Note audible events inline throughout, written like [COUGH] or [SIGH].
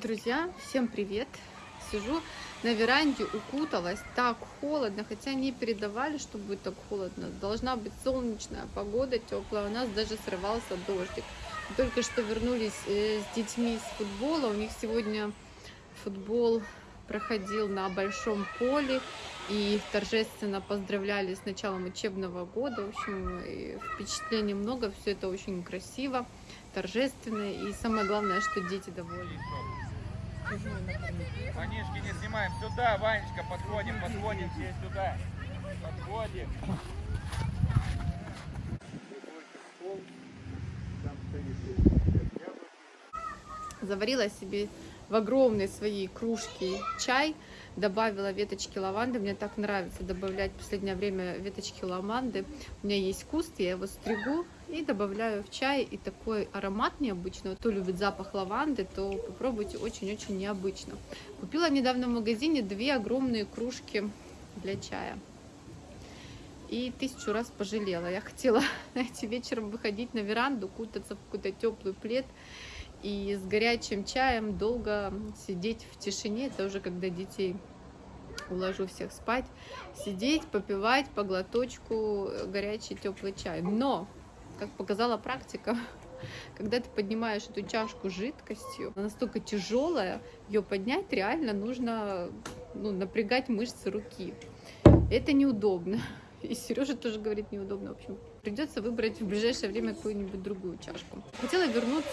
Друзья, всем привет! Сижу на веранде, укуталась, так холодно, хотя не передавали, что будет так холодно. Должна быть солнечная погода, теплая, у нас даже срывался дождик. Только что вернулись э, с детьми с футбола, у них сегодня футбол проходил на большом поле, и торжественно поздравляли с началом учебного года. В общем, впечатлений много, все это очень красиво, торжественно, и самое главное, что дети довольны. Манишки не снимаем. Сюда, Ванечка, подходим, подходим все сюда. Подходим. Заварила себе в огромной своей кружке чай, добавила веточки лаванды. Мне так нравится добавлять в последнее время веточки лаванды. У меня есть куст, я его стригу и добавляю в чай. И такой аромат необычный. Кто любит запах лаванды, то попробуйте очень-очень необычно. Купила недавно в магазине две огромные кружки для чая и тысячу раз пожалела. Я хотела, [LAUGHS] знаете, вечером выходить на веранду, кутаться в какой-то теплый плед и с горячим чаем долго сидеть в тишине. Это уже когда детей уложу всех спать, сидеть, попивать по глоточку горячий теплый чай. Но, как показала практика, [LAUGHS] когда ты поднимаешь эту чашку жидкостью, она настолько тяжелая, ее поднять реально нужно ну, напрягать мышцы руки. Это неудобно. [LAUGHS] И Сережа тоже говорит неудобно, в общем. Придется выбрать в ближайшее время какую-нибудь другую чашку. Хотела вернуться,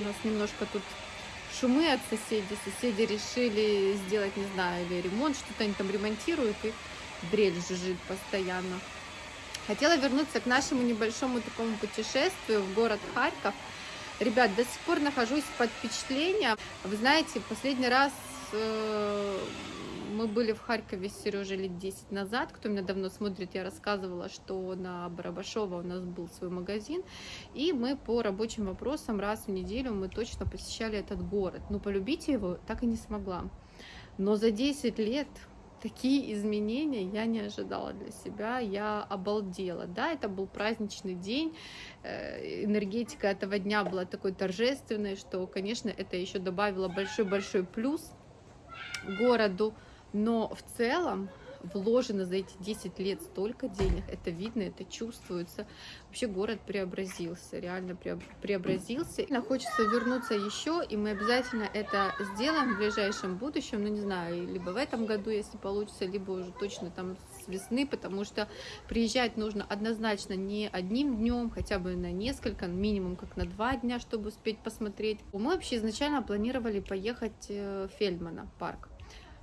у нас немножко тут шумы от соседей. Соседи решили сделать, не знаю, или ремонт, что-то они там ремонтируют, и дрель жужжит постоянно. Хотела вернуться к нашему небольшому такому путешествию в город Харьков. Ребят, до сих пор нахожусь под впечатлением. Вы знаете, последний раз э, мы были в Харькове с Сережей лет 10 назад. Кто меня давно смотрит, я рассказывала, что на Барабашова у нас был свой магазин. И мы по рабочим вопросам раз в неделю мы точно посещали этот город. Но полюбить его так и не смогла. Но за 10 лет такие изменения я не ожидала для себя, я обалдела. Да, это был праздничный день, э, энергетика этого дня была такой торжественной, что, конечно, это еще добавило большой-большой плюс городу. Но в целом вложено за эти 10 лет столько денег, это видно, это чувствуется. Вообще город преобразился, реально преобразился. И хочется вернуться еще, и мы обязательно это сделаем в ближайшем будущем, ну не знаю, либо в этом году, если получится, либо уже точно там с весны, потому что приезжать нужно однозначно не одним днем, хотя бы на несколько, минимум как на два дня, чтобы успеть посмотреть. Мы вообще изначально планировали поехать э, в Фельдмана парк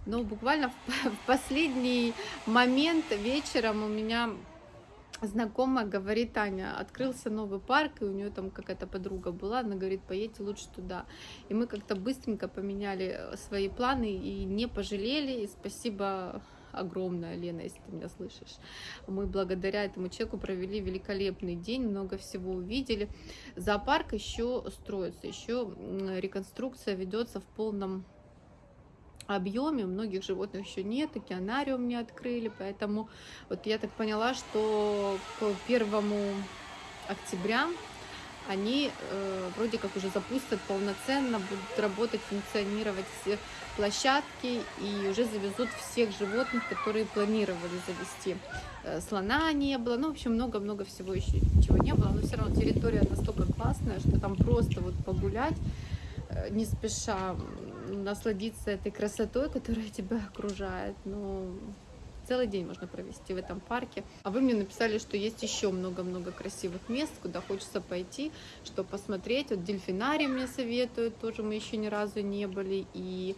но буквально [LAUGHS] в последний момент вечером у меня знакомая говорит, Таня, открылся новый парк, и у нее там какая-то подруга была, она говорит, поедьте лучше туда. И мы как-то быстренько поменяли свои планы и не пожалели, и спасибо огромное, Лена, если ты меня слышишь. Мы благодаря этому человеку провели великолепный день, много всего увидели. Зоопарк еще строится, еще реконструкция ведется в полном объеме, многих животных еще нет, океанариум не открыли, поэтому вот я так поняла, что к первому октября они э, вроде как уже запустят полноценно, будут работать, функционировать все площадки и уже завезут всех животных, которые планировали завести. Э, слона не было, ну, в общем, много-много всего еще чего не было, но все равно территория настолько классная, что там просто вот погулять не спеша насладиться этой красотой, которая [LAUGHS] тебя окружает. Ну, целый день можно провести в этом парке. А вы мне написали, что есть еще много-много красивых мест, куда хочется пойти, что посмотреть. Вот дельфинарий мне советуют, тоже мы еще ни разу не были. И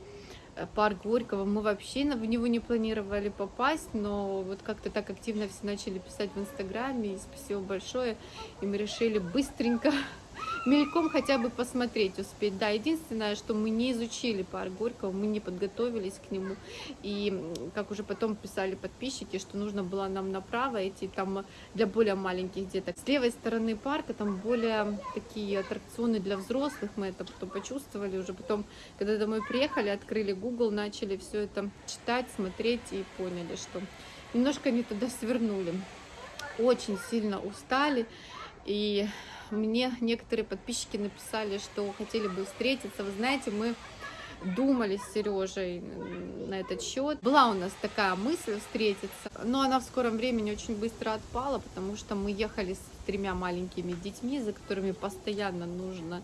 э, парк Горького, мы вообще в него не планировали попасть, но вот как-то так активно все начали писать в Инстаграме, и спасибо большое, и мы решили быстренько [LAUGHS] мельком хотя бы посмотреть успеть. Да, единственное, что мы не изучили парк Горького, мы не подготовились к нему. И, как уже потом писали подписчики, что нужно было нам направо идти, там для более маленьких деток. С левой стороны парка там более такие аттракционы для взрослых, мы это потом почувствовали уже потом, когда домой приехали, открыли Google, начали все это читать, смотреть и поняли, что немножко не туда свернули. Очень сильно устали и мне некоторые подписчики написали, что хотели бы встретиться. Вы знаете, мы думали с Сережей на этот счет. Была у нас такая мысль встретиться, но она в скором времени очень быстро отпала, потому что мы ехали с тремя маленькими детьми, за которыми постоянно нужно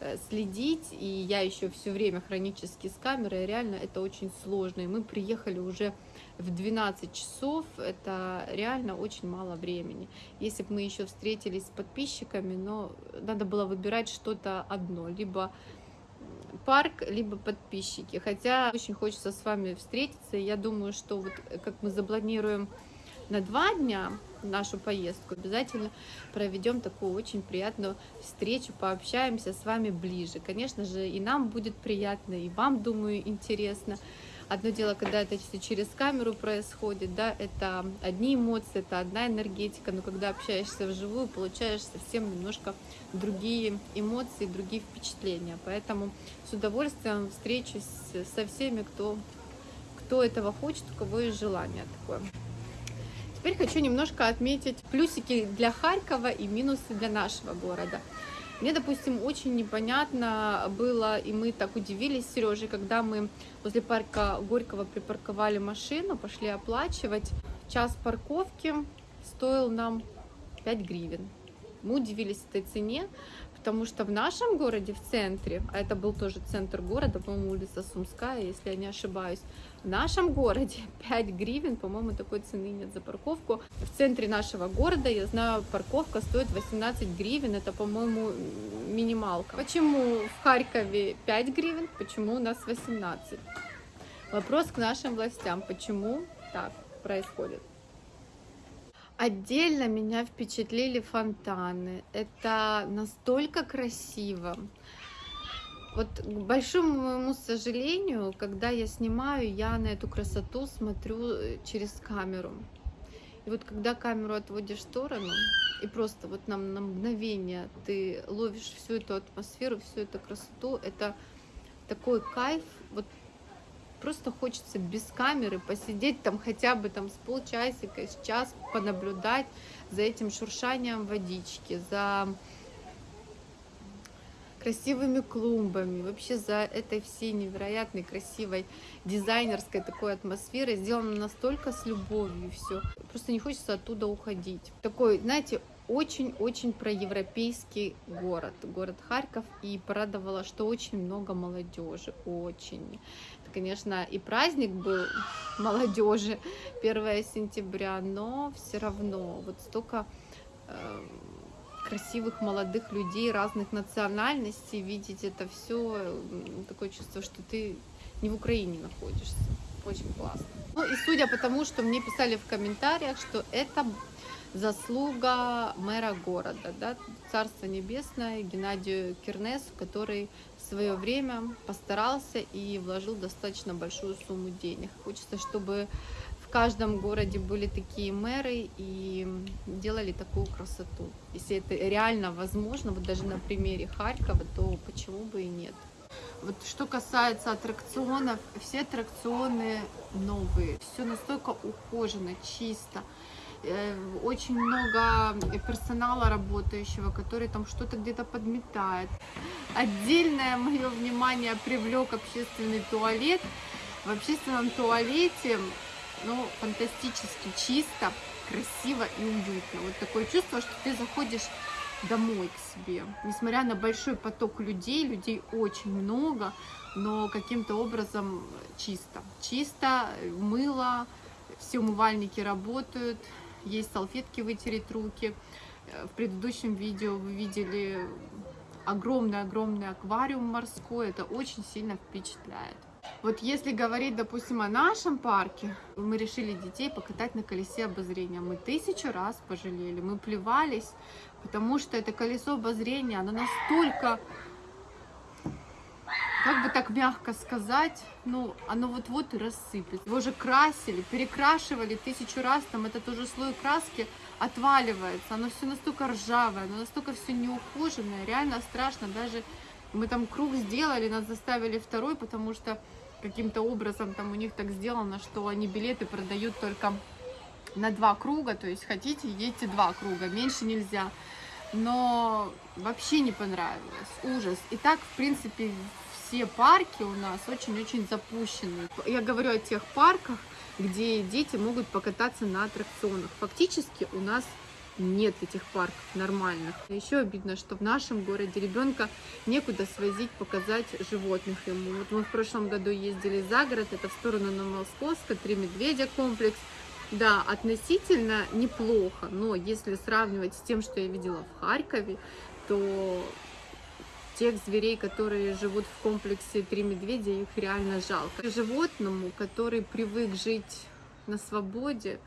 э, следить, и я еще все время хронически с камерой, реально это очень сложно, и мы приехали уже в 12 часов, это реально очень мало времени. Если бы мы еще встретились с подписчиками, но надо было выбирать что-то одно, либо парк, либо подписчики. Хотя очень хочется с вами встретиться. Я думаю, что вот как мы запланируем на два дня нашу поездку, обязательно проведем такую очень приятную встречу, пообщаемся с вами ближе. Конечно же, и нам будет приятно, и вам, думаю, интересно. Одно дело, когда это через камеру происходит, да, это одни эмоции, это одна энергетика, но когда общаешься вживую, получаешь совсем немножко другие эмоции, другие впечатления. Поэтому с удовольствием встречусь со всеми, кто, кто этого хочет, у кого есть желание такое. Теперь хочу немножко отметить плюсики для Харькова и минусы для нашего города. Мне, допустим, очень непонятно было, и мы так удивились с Сережей, когда мы возле парка Горького припарковали машину, пошли оплачивать. Час парковки стоил нам 5 гривен. Мы удивились этой цене, потому что в нашем городе, в центре, а это был тоже центр города, по-моему, улица Сумская, если я не ошибаюсь, в нашем городе [LAUGHS] 5 гривен, по-моему, такой цены нет за парковку. В центре нашего города, я знаю, парковка стоит 18 гривен, это, по-моему, минималка. Почему в Харькове 5 гривен, почему у нас 18? Вопрос к нашим властям, почему так происходит? Отдельно меня впечатлили фонтаны. Это настолько красиво. Вот к большому моему сожалению, когда я снимаю, я на эту красоту смотрю э, через камеру. И вот когда камеру отводишь в сторону, и просто вот на, на мгновение ты ловишь всю эту атмосферу, всю эту красоту, это такой кайф, вот просто хочется без камеры посидеть там хотя бы там с полчасика, с час, понаблюдать за этим шуршанием водички, за красивыми клумбами, вообще за этой всей невероятной красивой дизайнерской такой атмосферой, сделано настолько с любовью все. Просто не хочется оттуда уходить. Такой, знаете, очень-очень проевропейский город, город Харьков, и порадовало, что очень много молодежи, очень. Конечно, и праздник был [LAUGHS] молодежи 1 сентября, но все равно вот столько э, красивых молодых людей разных национальностей, видеть это все, такое чувство, что ты не в Украине находишься. Очень классно. Ну и судя по тому, что мне писали в комментариях, что это заслуга мэра города, да, Царство Небесное, Геннадию Кирнесу, который свое время постарался и вложил достаточно большую сумму денег. Хочется, чтобы в каждом городе были такие мэры и делали такую красоту. Если это реально возможно, вот даже на примере Харькова, то почему бы и нет. Вот что касается аттракционов, все аттракционы новые, все настолько ухожено, чисто. Э, очень много персонала работающего, который там что-то где-то подметает. Отдельное мое внимание привлек общественный туалет. В общественном туалете ну, фантастически чисто, красиво и уютно. Вот такое чувство, что ты заходишь домой к себе. Несмотря на большой поток людей, людей очень много, но каким-то образом чисто. Чисто, мыло, все умывальники работают, есть салфетки вытереть руки. В предыдущем видео вы видели огромный-огромный аквариум морской, это очень сильно впечатляет. Вот если говорить, допустим, о нашем парке, мы решили детей покатать на колесе обозрения. Мы тысячу раз пожалели, мы плевались, потому что это колесо обозрения, оно настолько, как бы так мягко сказать, ну, оно вот-вот и рассыпется. Его же красили, перекрашивали тысячу раз, там этот уже слой краски отваливается, оно все настолько ржавое, оно настолько все неухоженное, реально страшно, даже мы там круг сделали, нас заставили второй, потому что каким-то образом там у них так сделано, что они билеты продают только на два круга, то есть хотите, едьте два круга, меньше нельзя. Но вообще не понравилось, ужас. И так, в принципе, все парки у нас очень-очень запущены. Я говорю о тех парках, где дети могут покататься на аттракционах. Фактически у нас нет этих парков нормальных. Еще обидно, что в нашем городе ребенка некуда свозить, показать животных ему. Вот мы в прошлом году ездили за город, это в сторону Новомосковска, Три медведя комплекс. Да, относительно неплохо, но если сравнивать с тем, что я видела в Харькове, то тех зверей, которые живут в комплексе Три медведя, их реально жалко. Животному, который привык жить на свободе,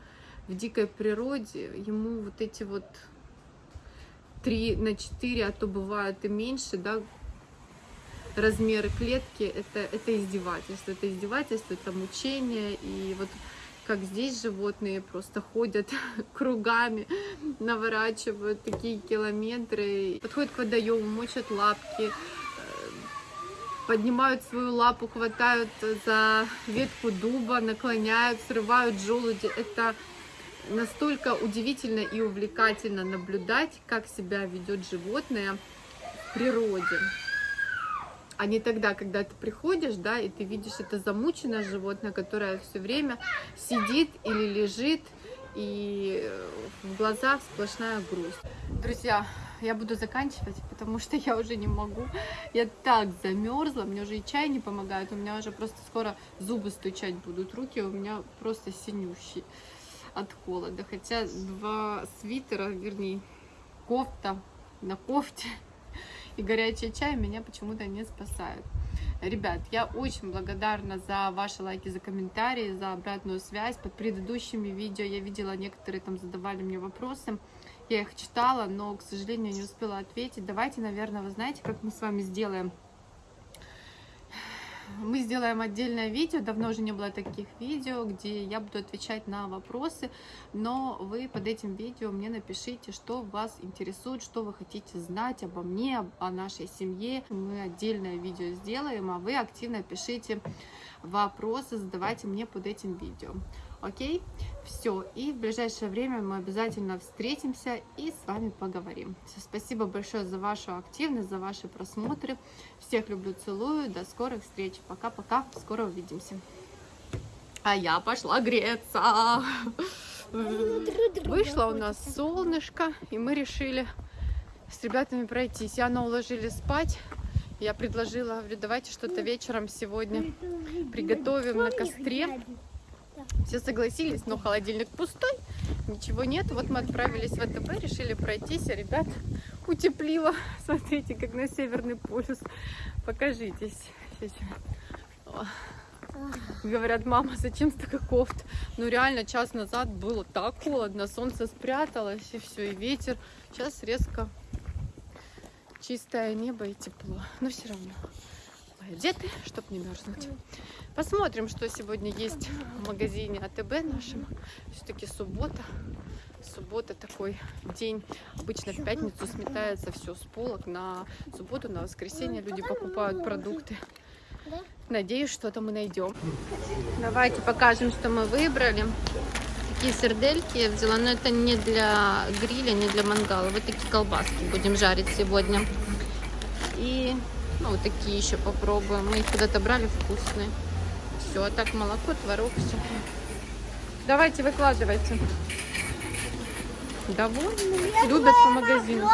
в дикой природе, ему вот эти вот три на четыре, а то бывают и меньше, да, размеры клетки, это, это издевательство, это издевательство, это мучение, и вот как здесь животные просто ходят [LAUGHS] кругами, наворачивают такие километры, подходят к водоему, мочат лапки, э, поднимают свою лапу, хватают за ветку дуба, наклоняют, срывают желуди. Это настолько удивительно и увлекательно наблюдать, как себя ведет животное в природе. А не тогда, когда ты приходишь, да, и ты видишь это замученное животное, которое все время сидит или лежит, и в глазах сплошная грусть. Друзья, я буду заканчивать, потому что я уже не могу. Я так замерзла, мне уже и чай не помогает, у меня уже просто скоро зубы стучать будут, руки у меня просто синющие от холода. Хотя два свитера, вернее, кофта на кофте и горячий чай меня почему-то не спасают. Ребят, я очень благодарна за ваши лайки, за комментарии, за обратную связь. Под предыдущими видео я видела, некоторые там задавали мне вопросы. Я их читала, но, к сожалению, не успела ответить. Давайте, наверное, вы знаете, как мы с вами сделаем мы сделаем отдельное видео, давно уже не было таких видео, где я буду отвечать на вопросы, но вы под этим видео мне напишите, что вас интересует, что вы хотите знать обо мне, о нашей семье. Мы отдельное видео сделаем, а вы активно пишите вопросы, задавайте мне под этим видео. Окей? Все. И в ближайшее время мы обязательно встретимся и с вами поговорим. Все, спасибо большое за вашу активность, за ваши просмотры. Всех люблю, целую. До скорых встреч. Пока-пока. Скоро увидимся. А я пошла греться. Вышло у нас солнышко, и мы решили с ребятами пройтись. Яну уложили спать. Я предложила, говорю, давайте что-то вечером сегодня приготовим на костре. Все согласились, но холодильник пустой, ничего нет. Вот мы отправились в ВТБ, решили пройтись, а ребят утеплило. [LAUGHS] Смотрите, как на Северный полюс. Покажитесь. Говорят, мама, зачем столько кофт? Ну реально, час назад было так холодно, солнце спряталось и все, и ветер. Сейчас резко чистое небо и тепло. Но все равно одеты, чтобы не мерзнуть. Посмотрим, что сегодня есть в магазине АТБ нашем. Все-таки суббота. Суббота такой день. Обычно в пятницу сметается все с полок. На субботу, на воскресенье люди покупают продукты. Надеюсь, что-то мы найдем. Давайте покажем, что мы выбрали. Такие сердельки я взяла, но это не для гриля, не для мангала. Вот такие колбаски будем жарить сегодня. И ну, вот такие еще попробуем. Мы их когда-то брали вкусные все. А так молоко, творог, все. Давайте, выкладывайте. Довольны? Любят по магазину.